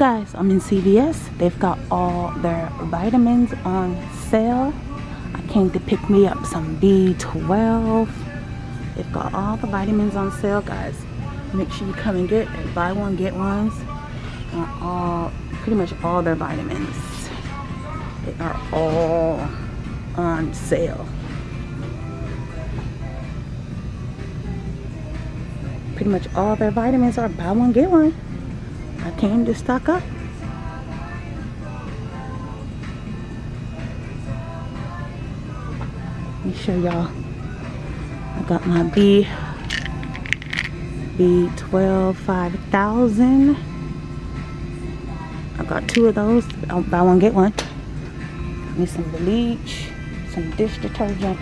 guys, I'm in CVS. They've got all their vitamins on sale. I came to pick me up some B12. They've got all the vitamins on sale, guys. Make sure you come and get it. Buy one, get ones. On all, pretty much all their vitamins. They are all on sale. Pretty much all their vitamins are buy one, get one. I came to stock up. Let me show y'all. I got my B B12 5000. I got two of those. I'll buy one get one. Need some bleach, some dish detergent.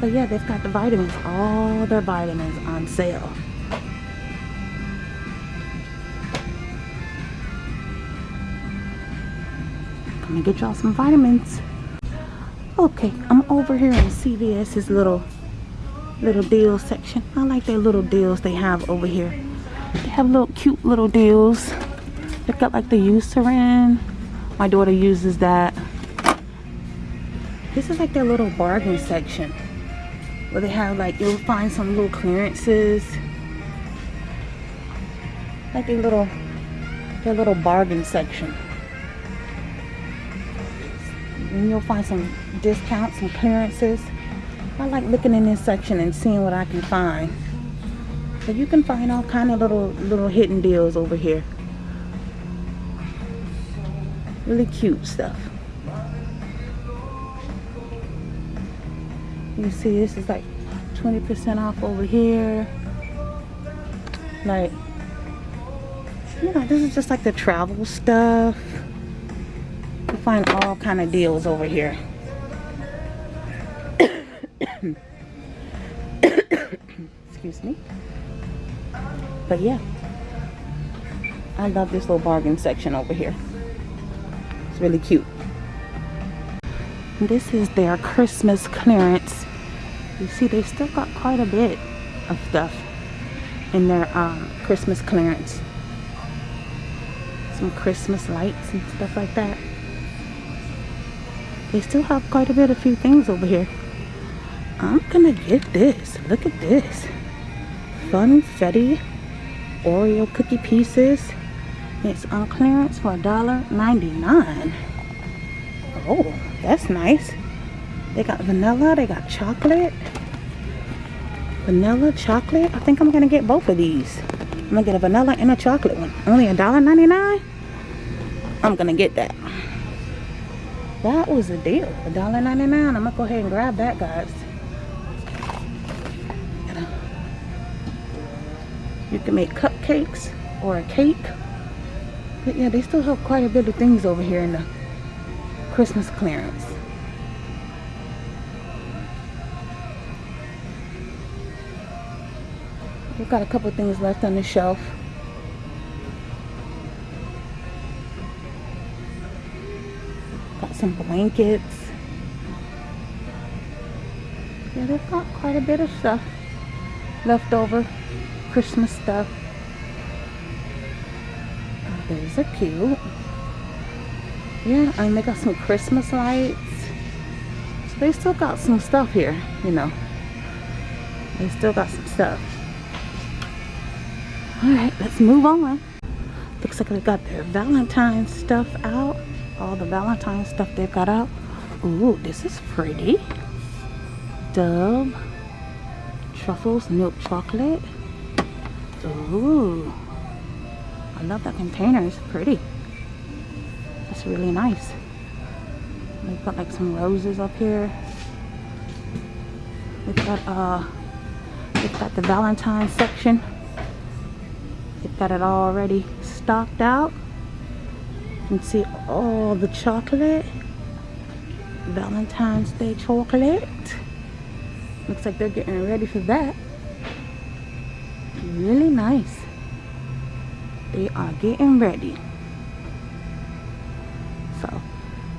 But yeah, they've got the vitamins, all their vitamins on sale. Come get y'all some vitamins. Okay, I'm over here in CVS's little little deal section. I like their little deals they have over here. They have little cute little deals. They've got like the Eucerin. My daughter uses that. This is like their little bargain section. Where they have like, you'll find some little clearances. Like a little, their little bargain section. And you'll find some discounts, some clearances. I like looking in this section and seeing what I can find. So you can find all kind of little little hidden deals over here. Really cute stuff. You see this is like 20% off over here. Like, you know, this is just like the travel stuff. You find all kind of deals over here. Excuse me. But yeah. I love this little bargain section over here. It's really cute. This is their Christmas clearance. You see, they still got quite a bit of stuff in their um, Christmas clearance. Some Christmas lights and stuff like that. They still have quite a bit, a few things over here. I'm gonna get this. Look at this. Funfetti Oreo cookie pieces. It's on clearance for $1.99. Oh, that's nice. They got vanilla, they got chocolate. Vanilla, chocolate. I think I'm gonna get both of these. I'm gonna get a vanilla and a chocolate one. Only $1.99? I'm gonna get that. That was a deal. $1.99. I'm gonna go ahead and grab that, guys. You can make cupcakes or a cake. But yeah, they still have quite a bit of things over here in the Christmas clearance. We've got a couple things left on the shelf. Some blankets. Yeah, they've got quite a bit of stuff left over. Christmas stuff. Oh, those are cute. Yeah, and they got some Christmas lights. So they still got some stuff here, you know. They still got some stuff. Alright, let's move on. Looks like they got their Valentine's stuff out. All the Valentine's stuff they've got out. Ooh, this is pretty. Dove. Truffles milk chocolate. Ooh. I love that container. It's pretty. It's really nice. They've got like some roses up here. They've got uh they've got the Valentine section. They've got it all already stocked out. Can see all the chocolate. Valentine's Day chocolate. Looks like they're getting ready for that really nice they are getting ready so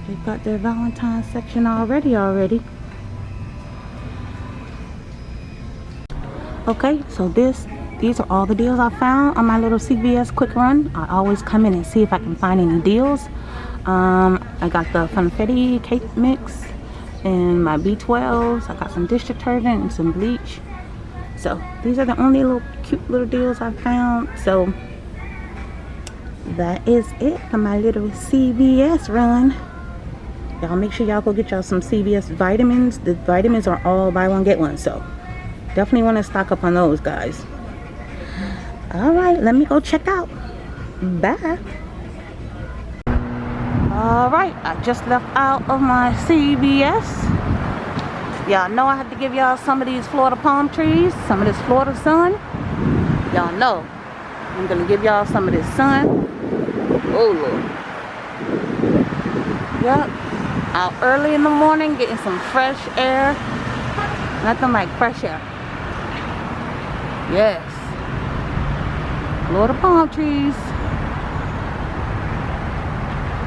they've got their valentine section already already okay so this these are all the deals I found on my little CVS quick run. I always come in and see if I can find any deals. Um, I got the Funfetti cake mix and my B12s. I got some dish detergent and some bleach. So these are the only little cute little deals I found. So that is it for my little CVS run. Y'all make sure y'all go get y'all some CVS vitamins. The vitamins are all buy one get one. So definitely want to stock up on those guys. All right, let me go check out. Bye. All right, I just left out of my CVS. Y'all know I had to give y'all some of these Florida palm trees, some of this Florida sun. Y'all know I'm gonna give y'all some of this sun. Oh Lord. Yep. Out early in the morning getting some fresh air. Nothing like fresh air. Yes. Florida palm trees.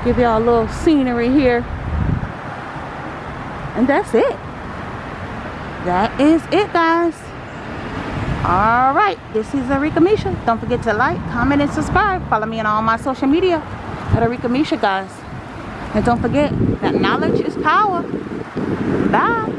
Give y'all a little scenery here. And that's it. That is it, guys. All right. This is Arika Misha. Don't forget to like, comment, and subscribe. Follow me on all my social media at Arika Misha, guys. And don't forget that knowledge is power. Bye.